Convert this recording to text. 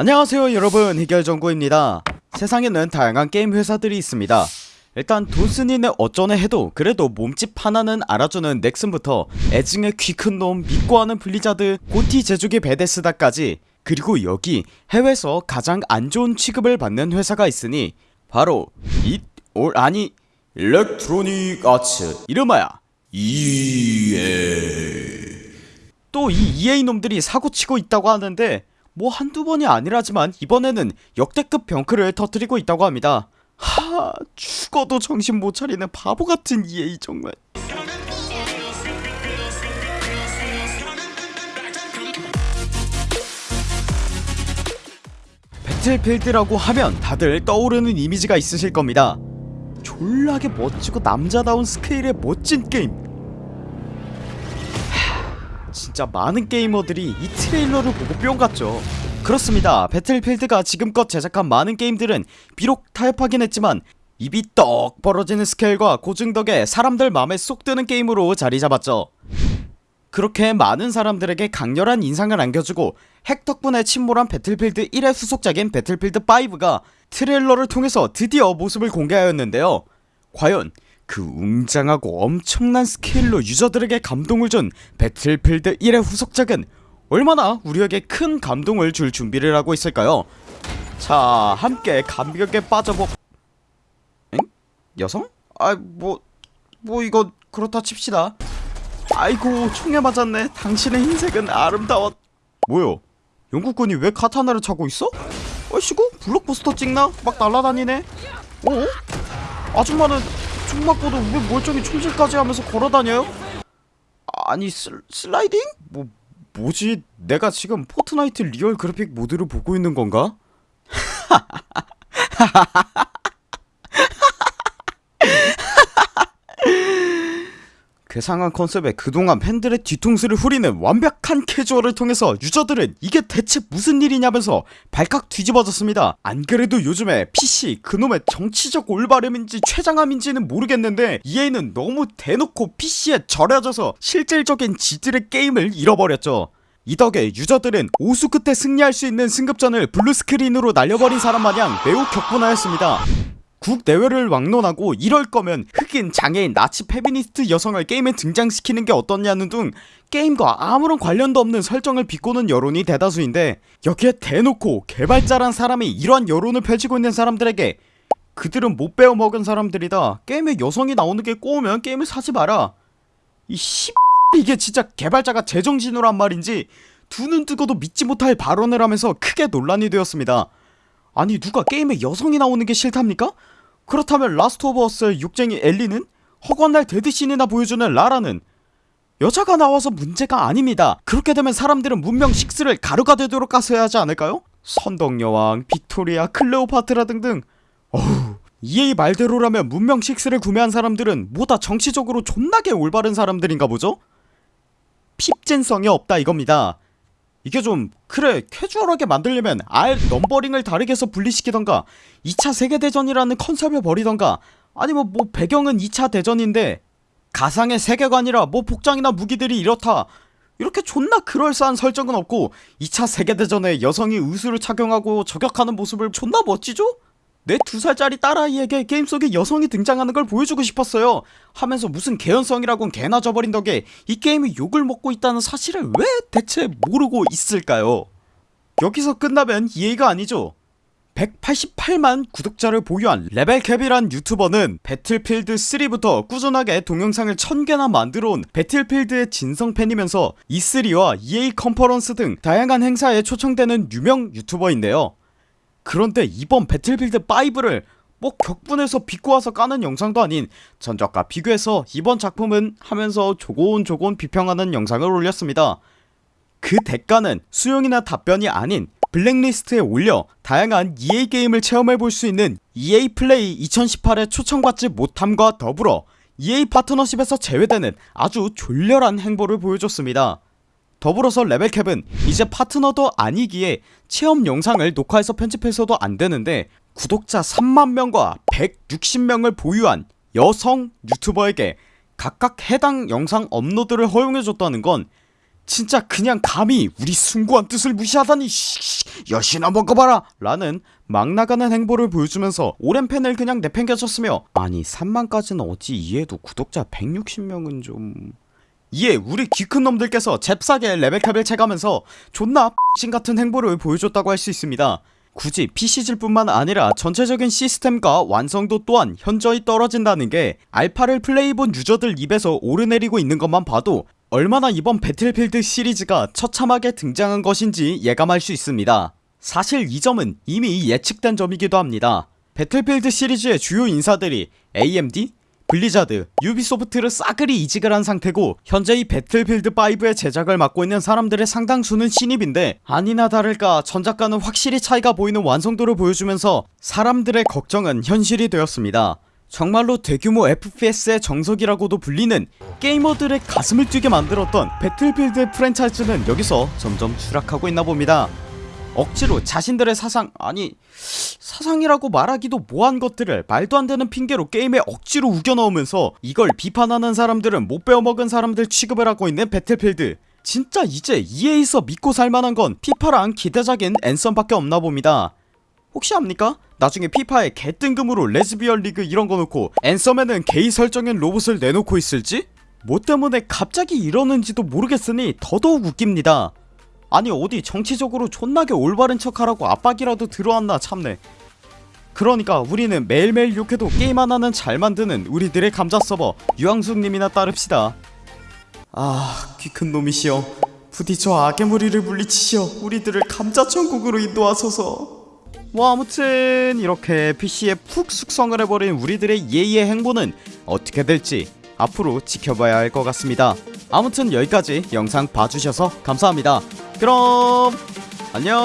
안녕하세요 여러분. 해결정구입니다. 세상에는 다양한 게임 회사들이 있습니다. 일단 돈쓰니네 어쩌네 해도 그래도 몸집 하나는 알아주는 넥슨부터 애증의 키큰놈 믿고 하는 블리자드 고티 제조기 베데스다까지. 그리고 여기 해외에서 가장 안 좋은 취급을 받는 회사가 있으니 바로 잇 올 아니 일렉트로닉 아츠 이름하야 EA 또이 EA 놈들이 사고치고 있다고 하는데 뭐 한두 번이 아니라지만 이번에는 역대급 병크를 터뜨리고 있다고 합니다. 하 죽어도 정신 못 차리는 바보같은 EA 정말. 배틀필드라고 하면 다들 떠오르는 이미지가 있으실 겁니다. 졸라게 멋지고 남자다운 스케일의 멋진 게임. 하, 진짜 많은 게이머들이 이 트레일러를 보고 뿅 갔죠. 그렇습니다. 배틀필드가 지금껏 제작한 많은 게임들은 비록 타협하긴 했지만 입이 떡 벌어지는 스케일과 고증 덕에 사람들 맘에 쏙 드는 게임으로 자리잡았죠. 그렇게 많은 사람들에게 강렬한 인상을 안겨주고 핵 덕분에 침몰한 배틀필드 1의 후속작인 배틀필드 5가 트레일러를 통해서 드디어 모습을 공개하였는데요. 과연 그 웅장하고 엄청난 스케일로 유저들에게 감동을 준 배틀필드 1의 후속작은 얼마나 우리에게 큰 감동을 줄 준비를 하고 있을까요 자 함께 감격에 빠져보 엥? 여성? 아 뭐.. 뭐 이거 그렇다 칩시다 아이고 총에 맞았네 당신의 흰색은 아름다웠 뭐요 영국군이 왜 카타나를 차고 있어? 어이씨구 블록버스터 찍나? 막 날라다니네 어? 아줌마는 총 맞고도 왜 멀쩡히 총질까지 하면서 걸어다녀요? 아니 슬, 슬라이딩? 뭐 뭐지 내가 지금 포트나이트 real 그래픽 모드를 보고 있는 건가? 괴상한 컨셉에 그동안 팬들의 뒤통수를 후리는 완벽한 캐주얼을 통해서 유저들은 이게 대체 무슨 일이냐면서 발칵 뒤집어졌습니다. 안그래도 요즘에 PC 그놈의 정치적 올바름인지 최장함인지는 모르겠는데 EA는 너무 대놓고 PC에 절여져서 실질적인 지들의 게임을 잃어버렸죠. 이 덕에 유저들은 오수 끝에 승리할 수 있는 승급전을 blue screen으로 날려버린 사람 마냥 매우 격분하였습니다 국내외를 막론하고 이럴 거면 흑인, 장애인, 나치, 페미니스트 여성을 게임에 등장시키는 게 어떻냐는 등 게임과 아무런 관련도 없는 설정을 비꼬는 여론이 대다수인데 여기에 대놓고 개발자란 사람이 이러한 여론을 펼치고 있는 사람들에게 그들은 못 배워먹은 사람들이다. 게임에 여성이 나오는 게 꼬우면 게임을 사지 마라. 이 씨... 이게 진짜 개발자가 제정신으로 한 말인지 두 눈 뜨고도 믿지 못할 발언을 하면서 크게 논란이 되었습니다. 아니 누가 게임에 여성이 나오는 게 싫답니까? 그렇다면 Last of Us의 욕쟁이 엘리는 허구헌날 dead scene이나 보여주는 라라는 여자가 나와서 문제가 아닙니다 그렇게 되면 사람들은 문명 6를 가루가 되도록 까셔야 하지 않을까요? 선덕여왕, 빅토리아, 클레오파트라 등등 어후 EA 말대로라면 문명 6를 구매한 사람들은 뭐다 정치적으로 존나게 올바른 사람들인가 보죠? 핍진성이 없다 이겁니다 이게 좀 그래 캐주얼하게 만들려면 알 numbering을 다르게 해서 분리시키던가 2차 세계대전이라는 컨셉을 버리던가 아니면 뭐 배경은 2차 대전인데 가상의 세계관이라 뭐 복장이나 무기들이 이렇다 이렇게 존나 그럴싸한 설정은 없고 2차 세계대전에 여성이 의수를 착용하고 저격하는 모습을 존나 멋지죠? 내 두살짜리 딸아이에게 게임 속에 여성이 등장하는 걸 보여주고 싶었어요. 하면서 무슨 개연성이라곤 개나 져버린 덕에 이 게임이 욕을 먹고 있다는 사실을 왜 대체 모르고 있을까요? 여기서 끝나면 EA가 아니죠? 188만 구독자를 보유한 LevelCap이란 유튜버는 Battlefield 3부터 꾸준하게 동영상을 1000개나 만들어온 Battlefield의 진성팬이면서 E3와 EA 컨퍼런스 등 다양한 행사에 초청되는 유명 유튜버인데요 그런데 이번 Battlefield 5를 뭐 격분해서 비꼬아서 까는 영상도 아닌 전작과 비교해서 이번 작품은 하면서 조곤조곤 비평하는 영상을 올렸습니다. 그 대가는 수용이나 답변이 아닌 블랙리스트에 올려 다양한 EA 게임을 체험해볼 수 있는 EA 플레이 2018에 초청받지 못함과 더불어 EA 파트너십에서 제외되는 아주 졸렬한 행보를 보여줬습니다 더불어서 레벨캡은 이제 파트너도 아니기에 체험 영상을 녹화해서 편집해서도 안되는데 구독자 3만명과 160명을 보유한 여성 유튜버에게 각각 해당 영상 업로드를 허용해줬다는 건 진짜 그냥 감히 우리 숭고한 뜻을 무시하다니 씨, 엿이나 먹어봐라! 라는 막 나가는 행보를 보여주면서 오랜 팬을 그냥 내팽개쳤으며 아니 3만까지는 어찌 이해해도 구독자 160명은 좀... 이에 우리 귀 큰 놈들께서 잽싸게 LevelCap을 채가면서 존나 X신 같은 행보를 보여줬다고 할 수 있습니다. 굳이 PC질 뿐만 아니라 전체적인 시스템과 완성도 또한 현저히 떨어진다는 게 알파를 플레이해본 유저들 입에서 오르내리고 있는 것만 봐도 얼마나 이번 Battlefield 시리즈가 처참하게 등장한 것인지 예감할 수 있습니다. 사실 이 점은 이미 예측된 점이기도 합니다. Battlefield 시리즈의 주요 인사들이 AMD, Blizzard, Ubisoft로 싸그리 이직을 한 상태고 현재 이 Battlefield 5의 제작을 맡고 있는 사람들의 상당수는 신입인데 아니나 다를까 전작과는 확실히 차이가 보이는 완성도를 보여주면서 사람들의 걱정은 현실이 되었습니다. 정말로 대규모 FPS의 정석이라고도 불리는 게이머들의 가슴을 뛰게 만들었던 Battlefield 프랜차이즈는 여기서 점점 추락하고 있나 봅니다. 억지로 자신들의 사상 아니 사상이라고 말하기도 뭐한 것들을 말도 안되는 핑계로 게임에 억지로 우겨넣으면서 이걸 비판하는 사람들은 못 배워먹은 사람들 취급을 하고 있는 Battlefield 진짜 이제 EA에서 믿고 살만한 건 FIFA랑 기대작인 Anthem밖에 없나 봅니다 혹시 압니까? 나중에 FIFA에 개뜬금으로 레즈비언 리그 이런거 놓고 Anthem에는 게이 설정인 로봇을 내놓고 있을지? 뭐 때문에 갑자기 이러는지도 모르겠으니 더더욱 웃깁니다 아니 어디 정치적으로 존나게 올바른 척하라고 압박이라도 들어왔나 참네 그러니까 우리는 매일매일 욕해도 게임 하나는 잘 만드는 우리들의 감자 서버 유황숙님이나 따릅시다. 아 귀 큰 놈이시여. 부디 저 악의 무리를 물리치시어 우리들을 감자 천국으로 인도하소서. 뭐 아무튼 이렇게 PC에 푹 숙성을 해버린 우리들의 예의의 행보는 어떻게 될지 앞으로 지켜봐야 할 것 같습니다. 아무튼 여기까지 영상 봐주셔서 감사합니다. 그럼 안녕